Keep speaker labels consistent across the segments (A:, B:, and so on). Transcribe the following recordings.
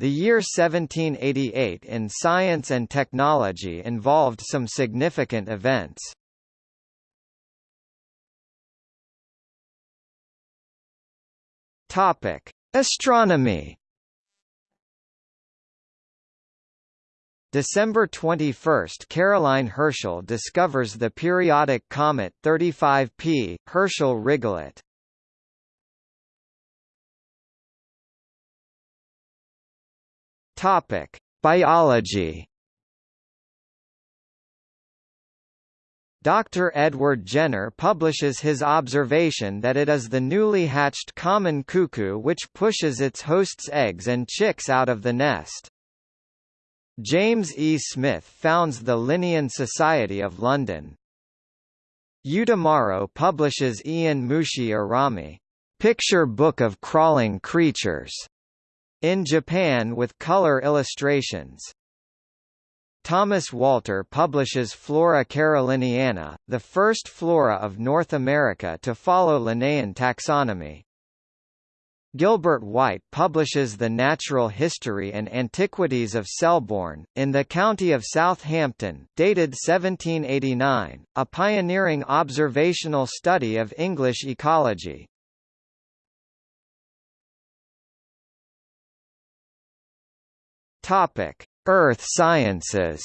A: The year 1788 in science and technology involved some significant events. Topic: Astronomy. December 21 – Caroline Herschel discovers the periodic comet 35P, Herschel-Rigollet. Topic: Biology. Dr. Edward Jenner publishes his observation that it is the newly hatched common cuckoo which pushes its host's eggs and chicks out of the nest. James E. Smith founds the Linnean Society of London. Utamaro publishes Ehon Mushi Erami, Picture Book of Crawling Creatures, in Japan with color illustrations. Thomas Walter publishes Flora caroliniana, the first flora of North America to follow Linnaean taxonomy. Gilbert White publishes The Natural History and Antiquities of Selborne, in the county of Southampton, dated 1789, a pioneering observational study of English ecology. Topic: Earth sciences.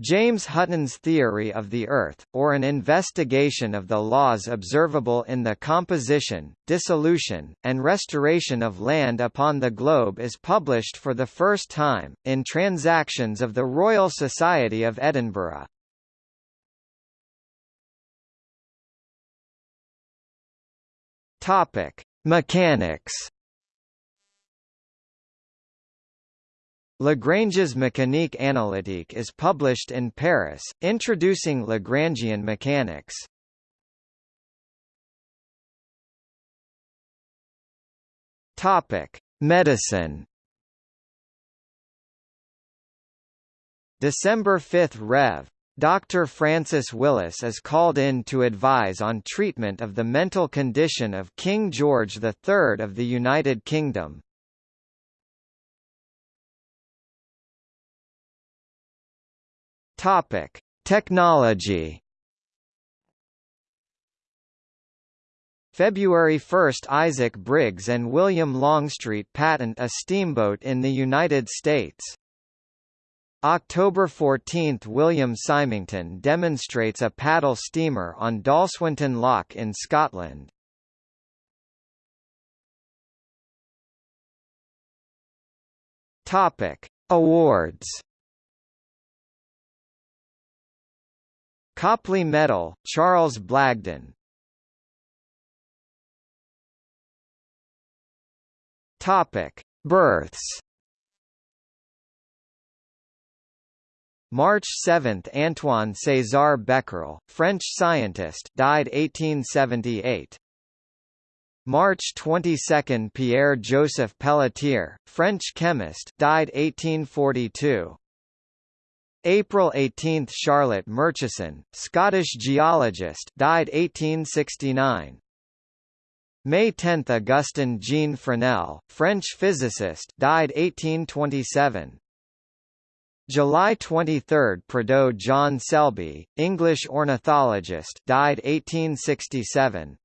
A: James Hutton's theory of the Earth, or an investigation of the laws observable in the composition, dissolution, and restoration of land upon the globe is published for the first time, in Transactions of the Royal Society of Edinburgh. Mechanics Lagrange's Mécanique analytique is published in Paris, introducing Lagrangian mechanics. Topic: Medicine. December 5 Rev. Dr. Francis Willis is called in to advise on treatment of the mental condition of King George III of the United Kingdom. Topic: Technology. February 1 – Isaac Briggs and William Longstreet patent a steamboat in the United States. October 14 – William Symington demonstrates a paddle steamer on Dalswinton Loch in Scotland. Awards Copley Medal, Charles Blagden Topic: Births. March 7 – Antoine César Becquerel, French scientist died 1878. March 22 – Pierre-Joseph Pelletier, French chemist died 1842. April 18 – Charlotte Murchison, Scottish geologist died 1869. May 10 – Augustin Jean Fresnel, French physicist died 1827. July 23 – Prideaux John Selby, English ornithologist died 1867.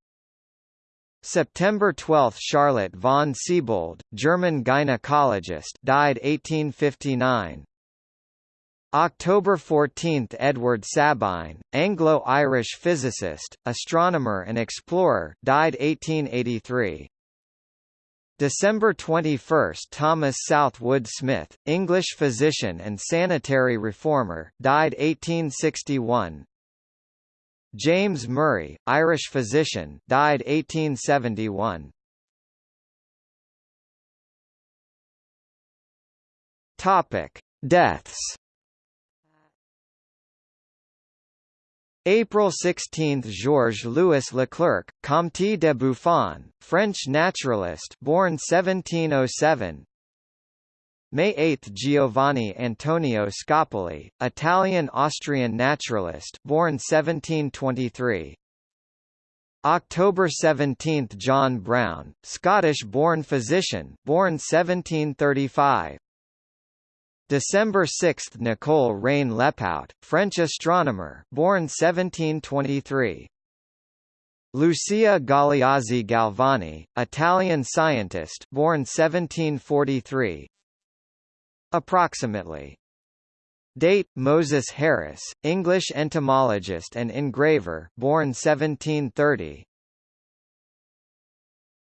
A: September 12 – Charlotte von Siebold, German gynecologist died 1859. October 14 – Edward Sabine, Anglo-Irish physicist, astronomer and explorer died 1883. December 21 – Thomas Southwood Smith, English physician and sanitary reformer died 1861. James Murray, Irish physician died 1871. Topic: Deaths. April 16 – Georges-Louis Leclerc, Comte de Buffon, French naturalist born 1707 May 8 – Giovanni Antonio Scopoli, Italian-Austrian naturalist born 1723 October 17 – John Brown, Scottish-born physician born 1735. December 6 – Nicole Reine Lepaute, French astronomer born 1723. Lucia Galeazzi Galvani, Italian scientist born 1743. Approximately Date: Moses Harris, English entomologist and engraver, born 1730.